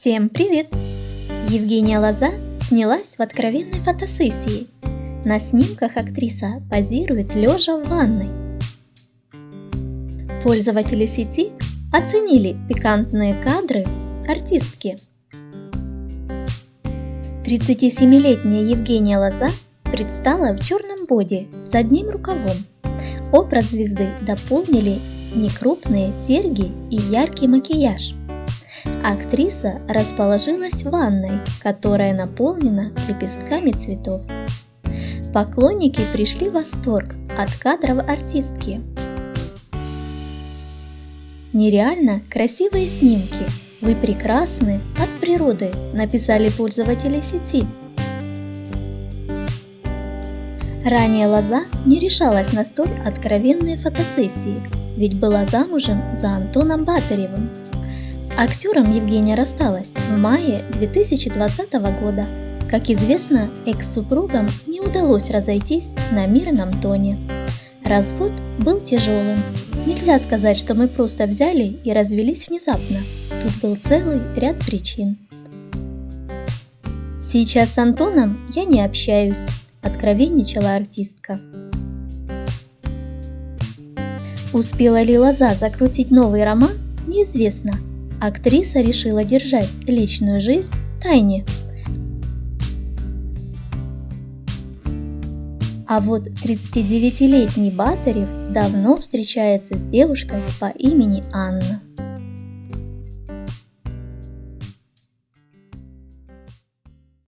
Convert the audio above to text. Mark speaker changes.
Speaker 1: Всем привет! Евгения Лоза снялась в откровенной фотосессии. На снимках актриса позирует лежа в ванной. Пользователи сети оценили пикантные кадры артистки. 37-летняя Евгения Лоза предстала в черном боди с одним рукавом. Образ звезды дополнили некрупные серьги и яркий макияж. Актриса расположилась в ванной, которая наполнена лепестками цветов. Поклонники пришли в восторг от кадров артистки. Нереально красивые снимки. Вы прекрасны от природы, написали пользователи сети. Ранее Лоза не решалась на столь откровенные фотосессии, ведь была замужем за Антоном Батаревым. Актером Евгения рассталась в мае 2020 года. Как известно, экс-супругам не удалось разойтись на мирном тоне. Развод был тяжелым. Нельзя сказать, что мы просто взяли и развелись внезапно. Тут был целый ряд причин. Сейчас с Антоном я не общаюсь, откровенничала артистка. Успела ли Лоза закрутить новый роман, неизвестно. Актриса решила держать личную жизнь в тайне. А вот 39-летний Батарев давно встречается с девушкой по имени Анна.